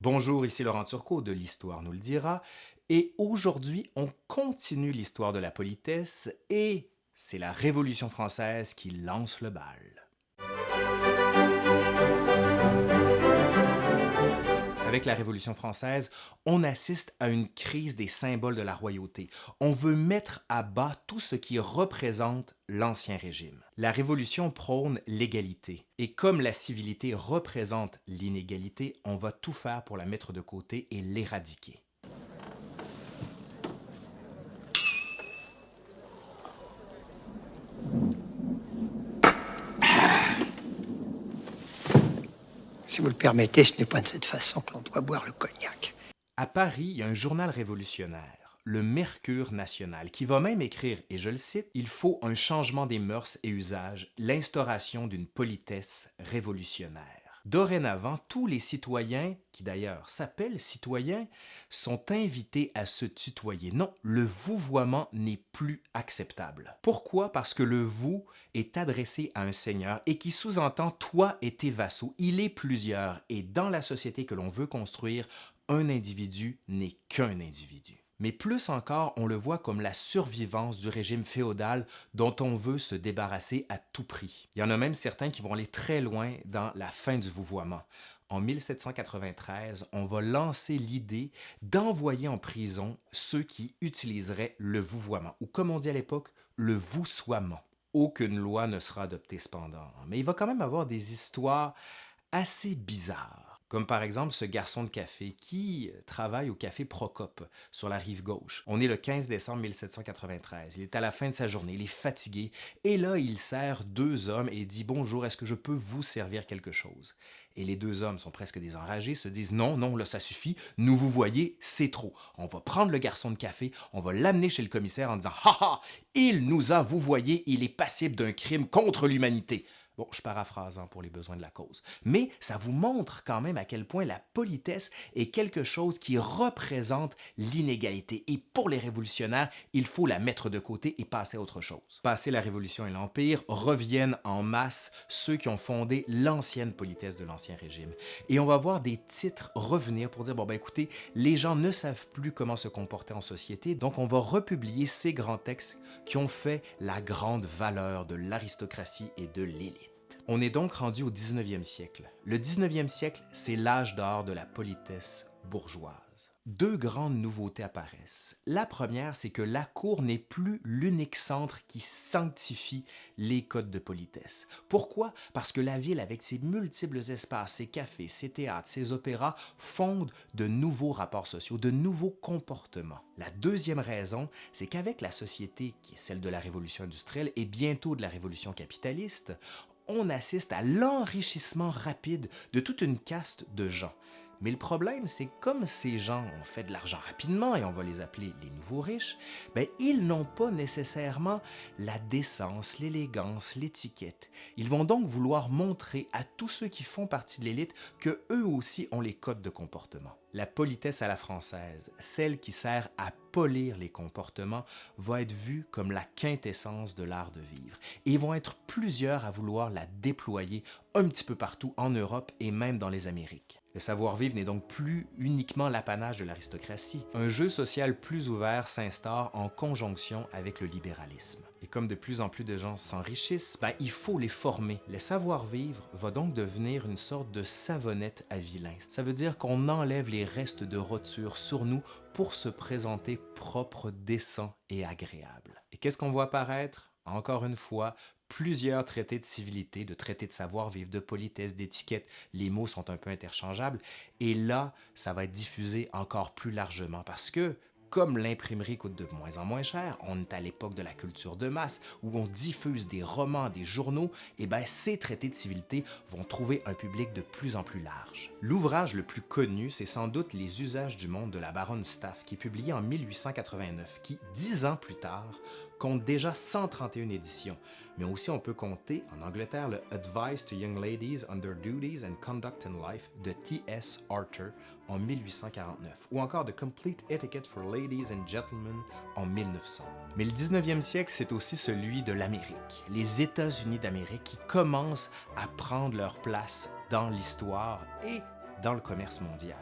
Bonjour, ici Laurent Turcot de l'Histoire nous le dira, et aujourd'hui on continue l'histoire de la politesse et c'est la Révolution française qui lance le bal. Avec la Révolution française, on assiste à une crise des symboles de la royauté. On veut mettre à bas tout ce qui représente l'Ancien Régime. La Révolution prône l'égalité. Et comme la civilité représente l'inégalité, on va tout faire pour la mettre de côté et l'éradiquer. Si vous le permettez, ce n'est pas de cette façon que l'on doit boire le cognac. À Paris, il y a un journal révolutionnaire, le Mercure national, qui va même écrire, et je le cite, « Il faut un changement des mœurs et usages, l'instauration d'une politesse révolutionnaire ». Dorénavant, tous les citoyens, qui d'ailleurs s'appellent citoyens, sont invités à se tutoyer. Non, le vouvoiement n'est plus acceptable. Pourquoi? Parce que le « vous » est adressé à un seigneur et qui sous-entend « toi et tes vassaux ». Il est plusieurs et dans la société que l'on veut construire, un individu n'est qu'un individu mais plus encore, on le voit comme la survivance du régime féodal dont on veut se débarrasser à tout prix. Il y en a même certains qui vont aller très loin dans la fin du vouvoiement. En 1793, on va lancer l'idée d'envoyer en prison ceux qui utiliseraient le vouvoiement, ou comme on dit à l'époque, le voussoiement. Aucune loi ne sera adoptée cependant, mais il va quand même avoir des histoires assez bizarres comme par exemple ce garçon de café qui travaille au café Procope sur la rive gauche. On est le 15 décembre 1793, il est à la fin de sa journée, il est fatigué, et là il sert deux hommes et dit « Bonjour, est-ce que je peux vous servir quelque chose ?» Et les deux hommes sont presque désenragés, se disent « Non, non, là ça suffit, nous vous voyez, c'est trop. On va prendre le garçon de café, on va l'amener chez le commissaire en disant « Ha ha, il nous a, vous voyez, il est passible d'un crime contre l'humanité. » Bon, je paraphrase hein, pour les besoins de la cause. Mais ça vous montre quand même à quel point la politesse est quelque chose qui représente l'inégalité. Et pour les révolutionnaires, il faut la mettre de côté et passer à autre chose. Passer la Révolution et l'Empire, reviennent en masse ceux qui ont fondé l'ancienne politesse de l'Ancien Régime. Et on va voir des titres revenir pour dire, bon ben écoutez, les gens ne savent plus comment se comporter en société, donc on va republier ces grands textes qui ont fait la grande valeur de l'aristocratie et de l'élite. On est donc rendu au 19e siècle. Le 19e siècle, c'est l'âge d'or de la politesse bourgeoise. Deux grandes nouveautés apparaissent. La première, c'est que la cour n'est plus l'unique centre qui sanctifie les codes de politesse. Pourquoi? Parce que la ville, avec ses multiples espaces, ses cafés, ses théâtres, ses opéras, fonde de nouveaux rapports sociaux, de nouveaux comportements. La deuxième raison, c'est qu'avec la société qui est celle de la révolution industrielle et bientôt de la révolution capitaliste, on assiste à l'enrichissement rapide de toute une caste de gens. Mais le problème, c'est comme ces gens ont fait de l'argent rapidement, et on va les appeler les nouveaux riches, ben, ils n'ont pas nécessairement la décence, l'élégance, l'étiquette. Ils vont donc vouloir montrer à tous ceux qui font partie de l'élite que eux aussi ont les codes de comportement. La politesse à la française, celle qui sert à polir les comportements, va être vue comme la quintessence de l'art de vivre. Et vont être plusieurs à vouloir la déployer un petit peu partout en Europe et même dans les Amériques. Le savoir-vivre n'est donc plus uniquement l'apanage de l'aristocratie. Un jeu social plus ouvert s'instaure en conjonction avec le libéralisme. Et comme de plus en plus de gens s'enrichissent, ben, il faut les former. Le savoir-vivre va donc devenir une sorte de savonnette à vilain. Ça veut dire qu'on enlève les restes de roture sur nous pour se présenter propre, décent et agréable. Et qu'est-ce qu'on voit apparaître? Encore une fois, plusieurs traités de civilité, de traités de savoir-vivre, de politesse, d'étiquette. Les mots sont un peu interchangeables. Et là, ça va être diffusé encore plus largement parce que comme l'imprimerie coûte de moins en moins cher, on est à l'époque de la culture de masse où on diffuse des romans, des journaux, et bien ces traités de civilité vont trouver un public de plus en plus large. L'ouvrage le plus connu, c'est sans doute Les usages du monde de la baronne Staff, qui est publié en 1889, qui, dix ans plus tard, compte déjà 131 éditions, mais aussi on peut compter en Angleterre le Advice to Young Ladies on Their Duties and Conduct in Life de T.S. Archer en 1849, ou encore The Complete Etiquette for Ladies and Gentlemen en 1900. Mais le 19e siècle, c'est aussi celui de l'Amérique, les États-Unis d'Amérique qui commencent à prendre leur place dans l'histoire et dans le commerce mondial.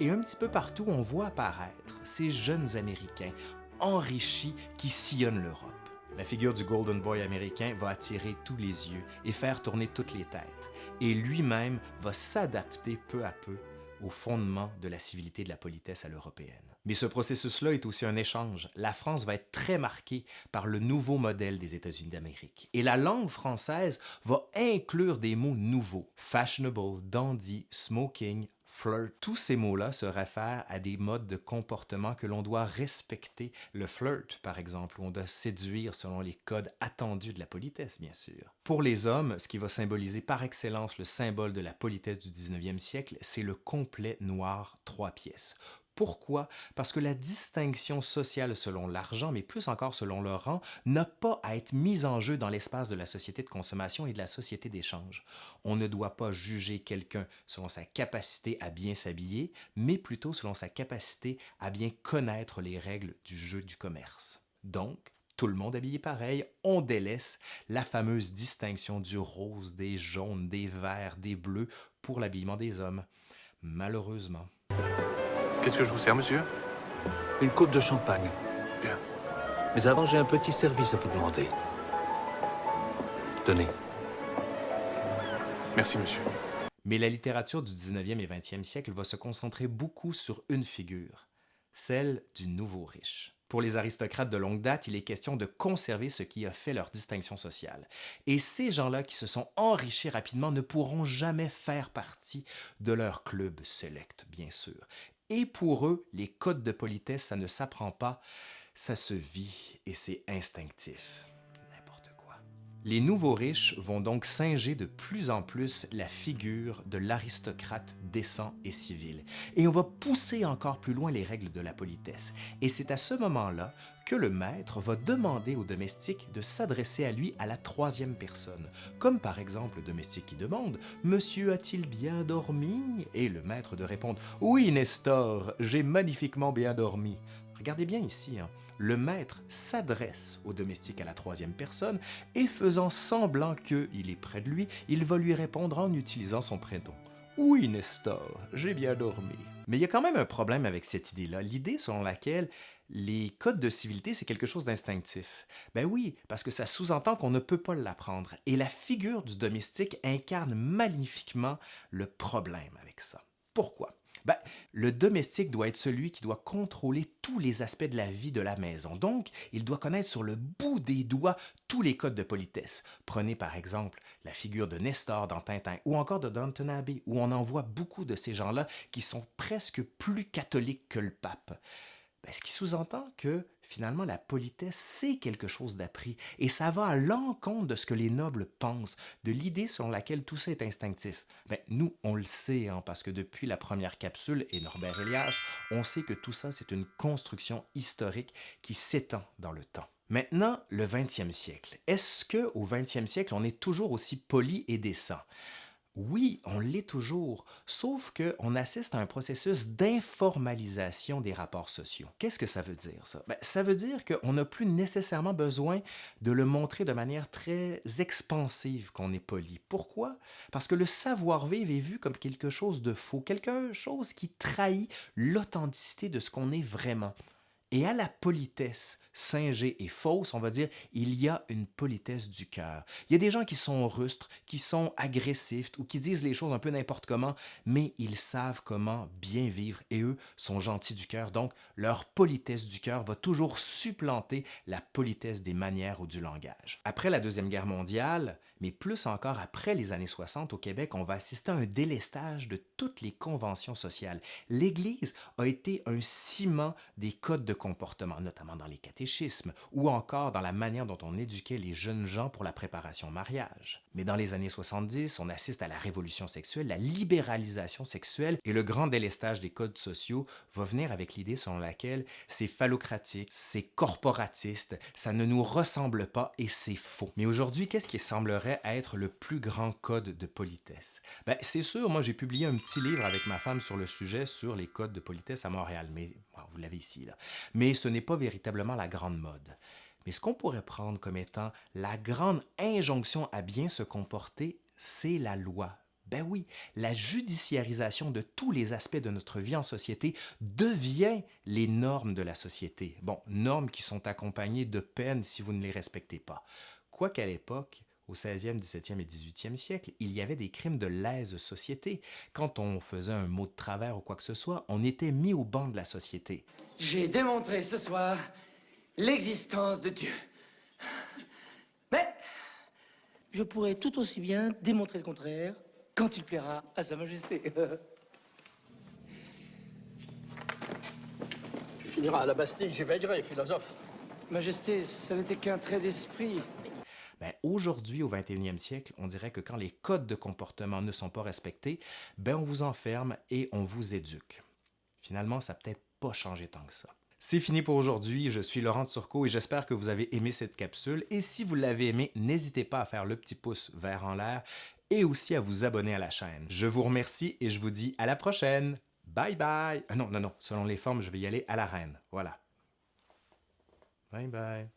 Et un petit peu partout, on voit apparaître ces jeunes Américains enrichis qui sillonnent l'Europe. La figure du Golden Boy américain va attirer tous les yeux et faire tourner toutes les têtes, et lui-même va s'adapter peu à peu au fondement de la civilité et de la politesse à l'européenne. Mais ce processus-là est aussi un échange. La France va être très marquée par le nouveau modèle des États-Unis d'Amérique. Et la langue française va inclure des mots nouveaux. Fashionable, dandy, smoking, flirt. Tous ces mots-là se réfèrent à des modes de comportement que l'on doit respecter. Le flirt, par exemple, où on doit séduire selon les codes attendus de la politesse, bien sûr. Pour les hommes, ce qui va symboliser par excellence le symbole de la politesse du 19e siècle, c'est le complet noir trois pièces. Pourquoi? Parce que la distinction sociale selon l'argent, mais plus encore selon le rang, n'a pas à être mise en jeu dans l'espace de la société de consommation et de la société d'échange. On ne doit pas juger quelqu'un selon sa capacité à bien s'habiller, mais plutôt selon sa capacité à bien connaître les règles du jeu du commerce. Donc, tout le monde habillé pareil, on délaisse la fameuse distinction du rose, des jaunes, des verts, des bleus pour l'habillement des hommes. Malheureusement. Qu'est-ce que je vous sers, monsieur? Une coupe de champagne. Bien. Mais avant, j'ai un petit service à vous demander. Tenez. Merci, monsieur. Mais la littérature du 19e et 20e siècle va se concentrer beaucoup sur une figure, celle du nouveau riche. Pour les aristocrates de longue date, il est question de conserver ce qui a fait leur distinction sociale. Et ces gens-là qui se sont enrichis rapidement ne pourront jamais faire partie de leur club select, bien sûr. Et pour eux, les codes de politesse, ça ne s'apprend pas, ça se vit et c'est instinctif. Les nouveaux riches vont donc singer de plus en plus la figure de l'aristocrate décent et civil. Et on va pousser encore plus loin les règles de la politesse. Et c'est à ce moment-là que le maître va demander au domestique de s'adresser à lui à la troisième personne, comme par exemple le domestique qui demande « Monsieur a-t-il bien dormi ?» et le maître de répondre « Oui, Nestor, j'ai magnifiquement bien dormi. » Regardez bien ici, hein. le maître s'adresse au domestique à la troisième personne et faisant semblant qu'il est près de lui, il va lui répondre en utilisant son prénom. Oui, Nestor, j'ai bien dormi. Mais il y a quand même un problème avec cette idée-là, l'idée selon laquelle les codes de civilité, c'est quelque chose d'instinctif. Ben oui, parce que ça sous-entend qu'on ne peut pas l'apprendre. Et la figure du domestique incarne magnifiquement le problème avec ça. Pourquoi? Ben, le domestique doit être celui qui doit contrôler tous les aspects de la vie de la maison. Donc, il doit connaître sur le bout des doigts tous les codes de politesse. Prenez par exemple la figure de Nestor dans Tintin ou encore de Downton Abbey, où on en voit beaucoup de ces gens-là qui sont presque plus catholiques que le pape. Ben, ce qui sous-entend que finalement la politesse, c'est quelque chose d'appris et ça va à l'encontre de ce que les nobles pensent, de l'idée selon laquelle tout ça est instinctif. Ben, nous, on le sait, hein, parce que depuis la première capsule et Norbert Elias, on sait que tout ça, c'est une construction historique qui s'étend dans le temps. Maintenant, le 20e siècle. Est-ce qu'au 20e siècle, on est toujours aussi poli et décent? Oui, on l'est toujours, sauf qu'on assiste à un processus d'informalisation des rapports sociaux. Qu'est-ce que ça veut dire, ça? Ben, ça veut dire qu'on n'a plus nécessairement besoin de le montrer de manière très expansive qu'on est poli. Pourquoi? Parce que le savoir-vivre est vu comme quelque chose de faux, quelque chose qui trahit l'authenticité de ce qu'on est vraiment. Et à la politesse singée et fausse, on va dire, il y a une politesse du cœur. Il y a des gens qui sont rustres, qui sont agressifs ou qui disent les choses un peu n'importe comment, mais ils savent comment bien vivre et eux sont gentils du cœur. Donc, leur politesse du cœur va toujours supplanter la politesse des manières ou du langage. Après la Deuxième Guerre mondiale, mais plus encore après les années 60 au Québec, on va assister à un délestage de toutes les conventions sociales. L'Église a été un ciment des codes de comportement, notamment dans les catéchismes ou encore dans la manière dont on éduquait les jeunes gens pour la préparation au mariage. Mais dans les années 70, on assiste à la révolution sexuelle, la libéralisation sexuelle et le grand délestage des codes sociaux va venir avec l'idée selon laquelle c'est phallocratique, c'est corporatiste, ça ne nous ressemble pas et c'est faux. Mais aujourd'hui, qu'est-ce qui semblerait être le plus grand code de politesse? Ben, c'est sûr, moi j'ai publié un petit livre avec ma femme sur le sujet sur les codes de politesse à Montréal, mais vous l'avez ici. Là. Mais ce n'est pas véritablement la grande mode. Mais ce qu'on pourrait prendre comme étant la grande injonction à bien se comporter, c'est la loi. Ben oui, la judiciarisation de tous les aspects de notre vie en société devient les normes de la société. Bon, normes qui sont accompagnées de peines si vous ne les respectez pas. Quoiqu'à l'époque, au 16e, 17e et 18e siècle, il y avait des crimes de lèse-société. Quand on faisait un mot de travers ou quoi que ce soit, on était mis au banc de la société. J'ai démontré ce soir l'existence de Dieu. Mais je pourrais tout aussi bien démontrer le contraire quand il plaira à Sa Majesté. Tu finiras à la Bastille, j'éveillerai, philosophe. Majesté, ça n'était qu'un trait d'esprit. Ben, aujourd'hui, au 21e siècle, on dirait que quand les codes de comportement ne sont pas respectés, ben, on vous enferme et on vous éduque. Finalement, ça n'a peut-être pas changé tant que ça. C'est fini pour aujourd'hui, je suis Laurent Turcot et j'espère que vous avez aimé cette capsule. Et si vous l'avez aimé, n'hésitez pas à faire le petit pouce vert en l'air et aussi à vous abonner à la chaîne. Je vous remercie et je vous dis à la prochaine. Bye bye. Ah non, non, non, selon les formes, je vais y aller à la reine. Voilà. Bye bye.